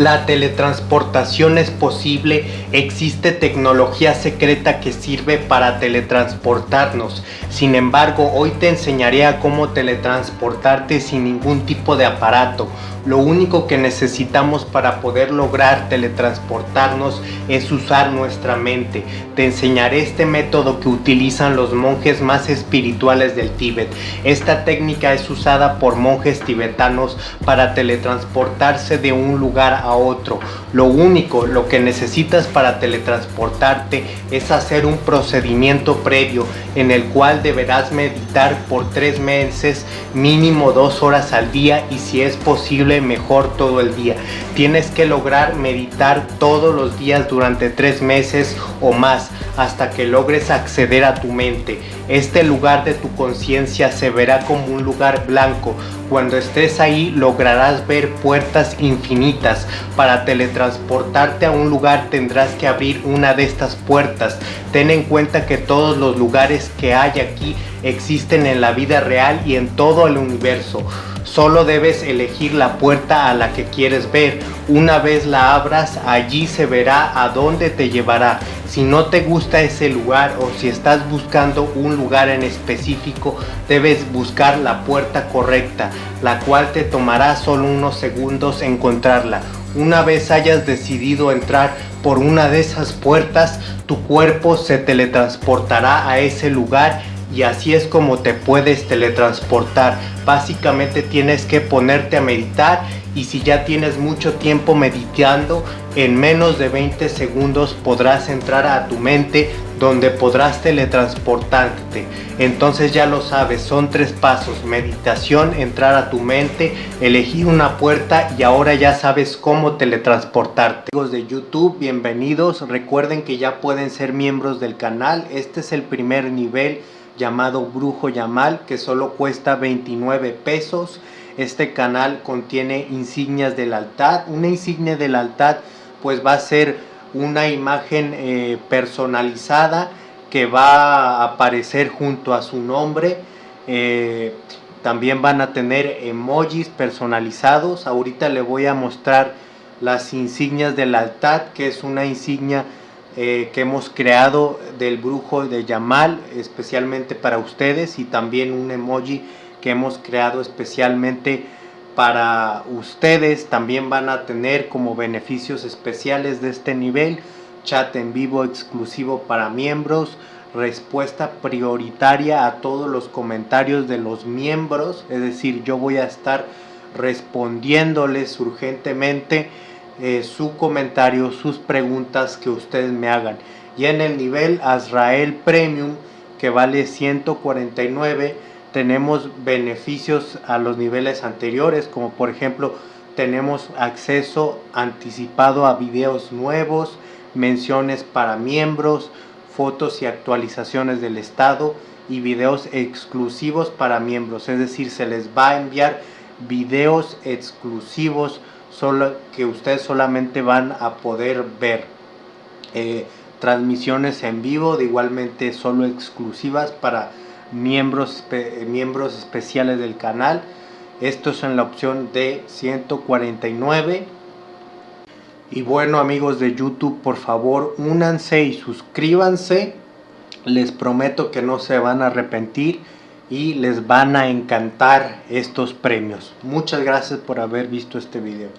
La teletransportación es posible, existe tecnología secreta que sirve para teletransportarnos. Sin embargo, hoy te enseñaré a cómo teletransportarte sin ningún tipo de aparato. Lo único que necesitamos para poder lograr teletransportarnos es usar nuestra mente. Te enseñaré este método que utilizan los monjes más espirituales del Tíbet. Esta técnica es usada por monjes tibetanos para teletransportarse de un lugar a otro. Lo único, lo que necesitas para teletransportarte es hacer un procedimiento previo en el cual deberás meditar por tres meses, mínimo dos horas al día y si es posible mejor todo el día. Tienes que lograr meditar todos los días durante tres meses o más hasta que logres acceder a tu mente. Este lugar de tu conciencia se verá como un lugar blanco. Cuando estés ahí lograrás ver puertas infinitas. Para teletransportarte a un lugar tendrás que abrir una de estas puertas. Ten en cuenta que todos los lugares que hay aquí existen en la vida real y en todo el universo. Solo debes elegir la puerta a la que quieres ver. Una vez la abras, allí se verá a dónde te llevará. Si no te gusta ese lugar o si estás buscando un lugar en específico, debes buscar la puerta correcta, la cual te tomará solo unos segundos encontrarla. Una vez hayas decidido entrar por una de esas puertas, tu cuerpo se teletransportará a ese lugar y así es como te puedes teletransportar. Básicamente tienes que ponerte a meditar y si ya tienes mucho tiempo meditando, en menos de 20 segundos podrás entrar a tu mente donde podrás teletransportarte. Entonces ya lo sabes, son tres pasos, meditación, entrar a tu mente, elegir una puerta y ahora ya sabes cómo teletransportarte. Amigos de YouTube, bienvenidos, recuerden que ya pueden ser miembros del canal, este es el primer nivel llamado Brujo Yamal que solo cuesta 29 pesos. Este canal contiene insignias del altar. Una insignia del altar pues va a ser una imagen eh, personalizada que va a aparecer junto a su nombre. Eh, también van a tener emojis personalizados. Ahorita le voy a mostrar las insignias del altar, que es una insignia eh, que hemos creado del brujo de Yamal especialmente para ustedes y también un emoji que hemos creado especialmente para ustedes. También van a tener como beneficios especiales de este nivel chat en vivo exclusivo para miembros respuesta prioritaria a todos los comentarios de los miembros. Es decir yo voy a estar respondiéndoles urgentemente eh, su comentario, sus preguntas que ustedes me hagan. Y en el nivel Azrael Premium, que vale 149, tenemos beneficios a los niveles anteriores, como por ejemplo tenemos acceso anticipado a videos nuevos, menciones para miembros, fotos y actualizaciones del estado y videos exclusivos para miembros, es decir, se les va a enviar videos exclusivos que ustedes solamente van a poder ver eh, transmisiones en vivo, de igualmente solo exclusivas para miembros, miembros especiales del canal. Esto es en la opción de 149. Y bueno amigos de YouTube, por favor únanse y suscríbanse. Les prometo que no se van a arrepentir y les van a encantar estos premios. Muchas gracias por haber visto este video.